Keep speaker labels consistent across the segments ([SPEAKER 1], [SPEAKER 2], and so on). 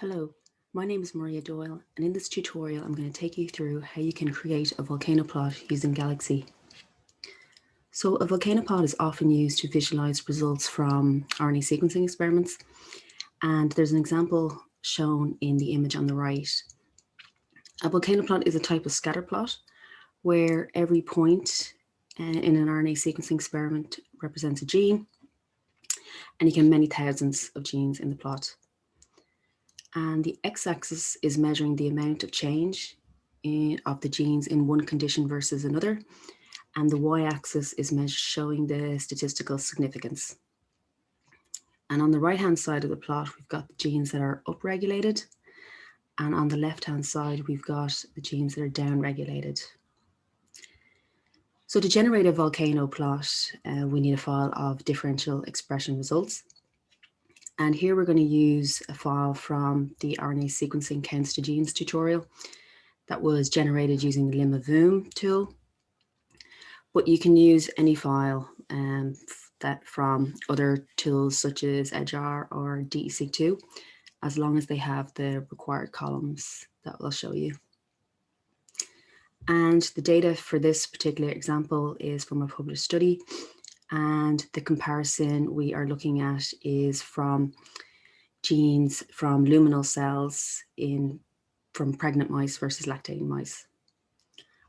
[SPEAKER 1] Hello, my name is Maria Doyle and in this tutorial I'm going to take you through how you can create a volcano plot using Galaxy. So a volcano plot is often used to visualize results from RNA sequencing experiments and there's an example shown in the image on the right. A volcano plot is a type of scatter plot where every point uh, in an RNA sequencing experiment represents a gene and you can many thousands of genes in the plot and the x-axis is measuring the amount of change in, of the genes in one condition versus another, and the y-axis is showing the statistical significance. And on the right-hand side of the plot, we've got the genes that are upregulated, and on the left-hand side, we've got the genes that are downregulated. So to generate a volcano plot, uh, we need a file of differential expression results. And here we're going to use a file from the RNA sequencing counts to genes tutorial that was generated using the limma-voom tool. But you can use any file um, that from other tools such as edgeR or DESeq2, as long as they have the required columns that we'll show you. And the data for this particular example is from a published study and the comparison we are looking at is from genes from luminal cells in from pregnant mice versus lactating mice.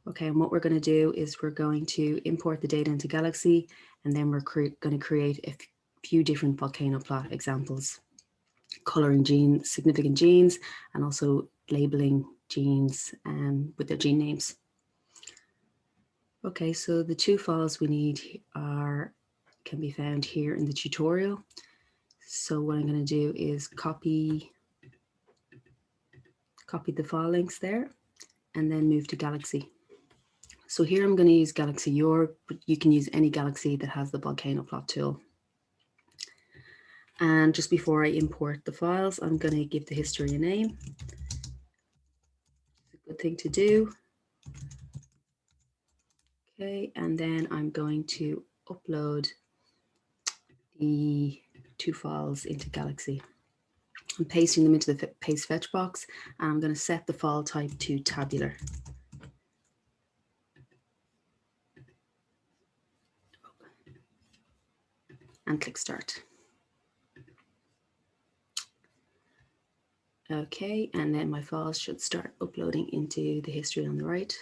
[SPEAKER 1] Okay, and what we're going to do is we're going to import the data into Galaxy, and then we're going to create a few different volcano plot examples, coloring genes, significant genes, and also labeling genes um, with their gene names. Okay, so the two files we need are can be found here in the tutorial. So what I'm going to do is copy copy the file links there and then move to Galaxy. So here I'm going to use Galaxy Europe, but you can use any Galaxy that has the volcano plot tool. And just before I import the files, I'm going to give the history a name. It's a good thing to do. Okay, and then I'm going to upload the two files into Galaxy. I'm pasting them into the paste fetch box and I'm going to set the file type to tabular. And click start. Okay, and then my files should start uploading into the history on the right.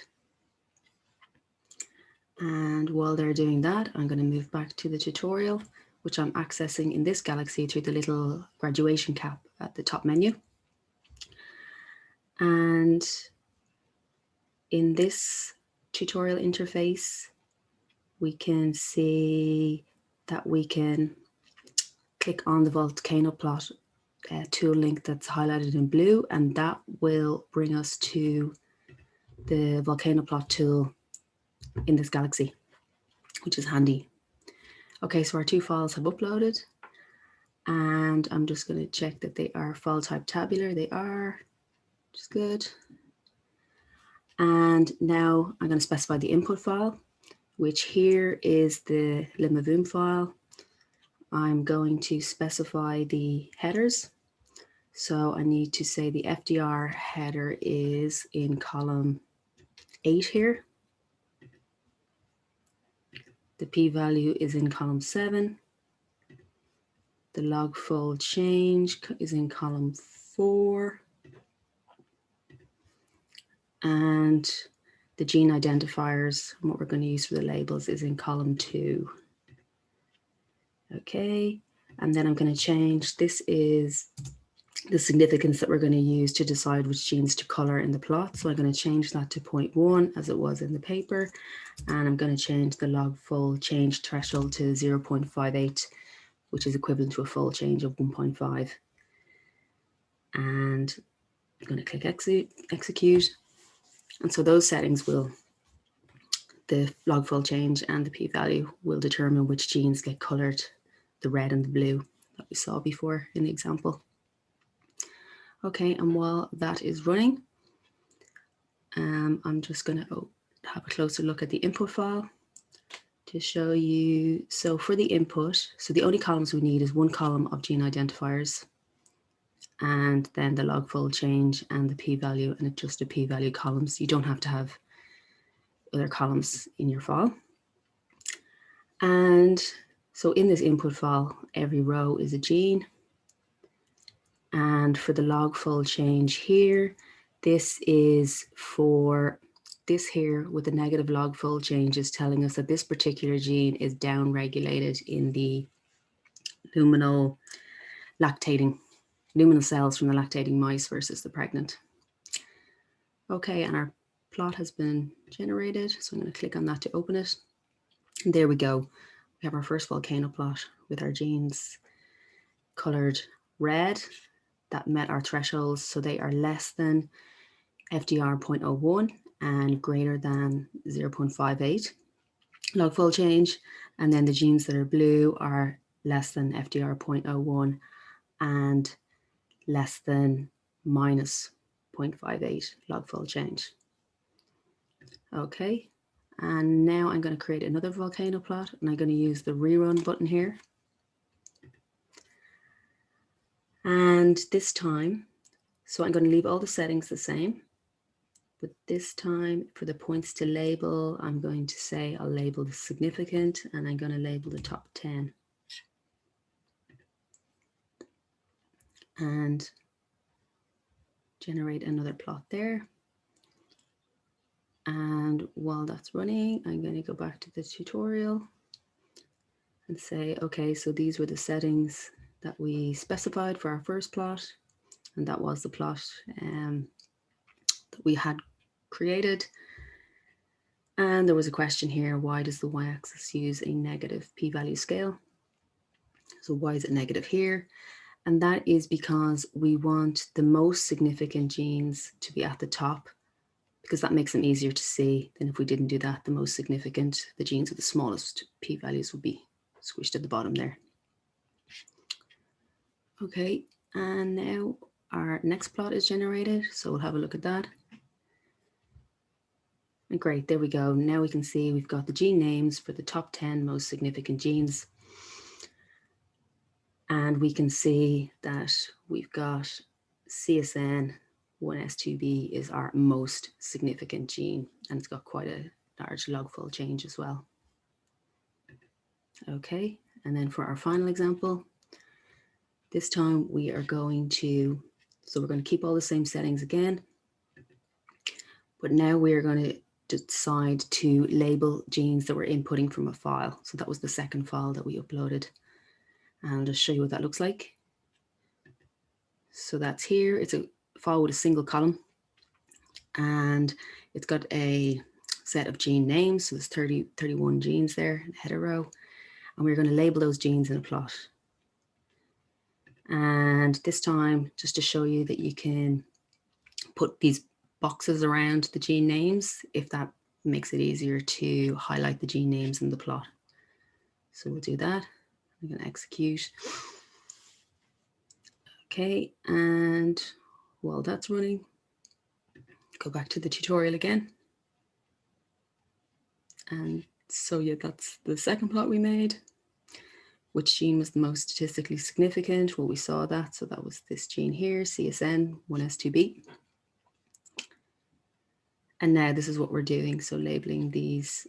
[SPEAKER 1] And while they're doing that, I'm going to move back to the tutorial, which I'm accessing in this Galaxy through the little graduation cap at the top menu. And in this tutorial interface, we can see that we can click on the volcano plot uh, tool link that's highlighted in blue, and that will bring us to the volcano plot tool in this galaxy, which is handy. Okay, so our two files have uploaded and I'm just going to check that they are file type tabular. They are, which is good. And now I'm going to specify the input file, which here is the limma-voom file. I'm going to specify the headers. So I need to say the FDR header is in column eight here. The p-value is in column seven. The log fold change is in column four. And the gene identifiers, what we're going to use for the labels is in column two. Okay, and then I'm going to change, this is the significance that we're going to use to decide which genes to color in the plot. So I'm going to change that to 0.1 as it was in the paper. And I'm going to change the log fold change threshold to 0.58, which is equivalent to a fold change of 1.5. And I'm going to click execute, execute. And so those settings will, the log fold change and the p-value will determine which genes get colored, the red and the blue that we saw before in the example. Okay, and while that is running, um, I'm just going to have a closer look at the input file to show you. So for the input, so the only columns we need is one column of gene identifiers and then the log fold change and the p-value and adjusted p-value columns. You don't have to have other columns in your file. And so in this input file, every row is a gene. And for the log fold change here, this is for this here with the negative log fold change is telling us that this particular gene is downregulated in the luminal lactating, luminal cells from the lactating mice versus the pregnant. Okay, and our plot has been generated. So I'm going to click on that to open it. And there we go. We have our first volcano plot with our genes colored red that met our thresholds. So they are less than FDR 0.01 and greater than 0.58 log fold change. And then the genes that are blue are less than FDR 0.01 and less than minus 0.58 log fold change. Okay, and now I'm going to create another volcano plot and I'm going to use the rerun button here. And this time, so I'm going to leave all the settings the same. But this time for the points to label, I'm going to say I'll label the significant and I'm going to label the top 10. And generate another plot there. And while that's running, I'm going to go back to the tutorial and say, okay, so these were the settings that we specified for our first plot. And that was the plot um, that we had created. And there was a question here, why does the y-axis use a negative p-value scale? So why is it negative here? And that is because we want the most significant genes to be at the top because that makes them easier to see than if we didn't do that. The most significant, the genes with the smallest p-values would be squished at the bottom there. Okay, and now our next plot is generated. So we'll have a look at that. And great, there we go. Now we can see we've got the gene names for the top 10 most significant genes. And we can see that we've got CSN 1S2B is our most significant gene, and it's got quite a large log fold change as well. Okay, and then for our final example, this time we are going to, so we're going to keep all the same settings again, but now we're going to decide to label genes that we're inputting from a file. So that was the second file that we uploaded. And I'll just show you what that looks like. So that's here. It's a file with a single column. And it's got a set of gene names. So there's 30, 31 genes there, header row. And we're going to label those genes in a plot. And this time, just to show you that you can put these boxes around the gene names if that makes it easier to highlight the gene names in the plot. So we'll do that. I'm going to execute. Okay, and while that's running, go back to the tutorial again. And so yeah, that's the second plot we made. Which gene was the most statistically significant? Well, we saw that. So that was this gene here, CSN 1S2B. And now this is what we're doing. So labeling these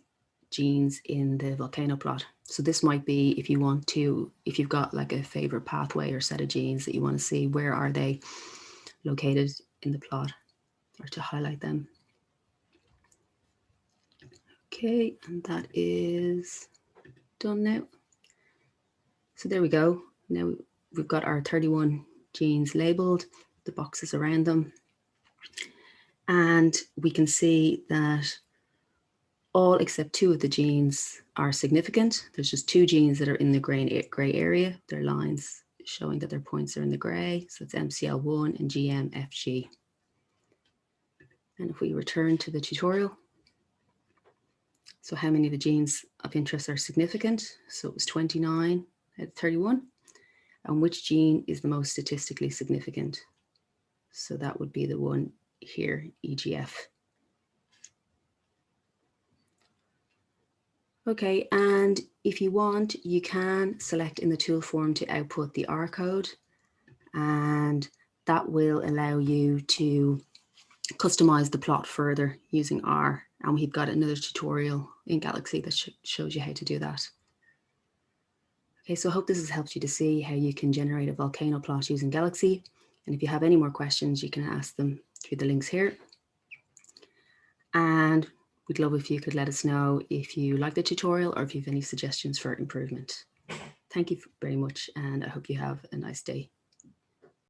[SPEAKER 1] genes in the volcano plot. So this might be if you want to, if you've got like a favorite pathway or set of genes that you want to see, where are they located in the plot or to highlight them. Okay, and that is done now. So there we go. Now we've got our 31 genes labeled, the boxes around them. And we can see that all except two of the genes are significant. There's just two genes that are in the gray, gray area. They're lines showing that their points are in the gray. So it's MCL1 and GMFG. And if we return to the tutorial, so how many of the genes of interest are significant? So it was 29 at 31. And which gene is the most statistically significant? So that would be the one here, EGF. Okay, and if you want, you can select in the tool form to output the R code and that will allow you to customize the plot further using R. And we've got another tutorial in Galaxy that sh shows you how to do that. Okay, so I hope this has helped you to see how you can generate a volcano plot using Galaxy. And if you have any more questions, you can ask them through the links here. And we'd love if you could let us know if you like the tutorial or if you have any suggestions for improvement. Thank you very much, and I hope you have a nice day.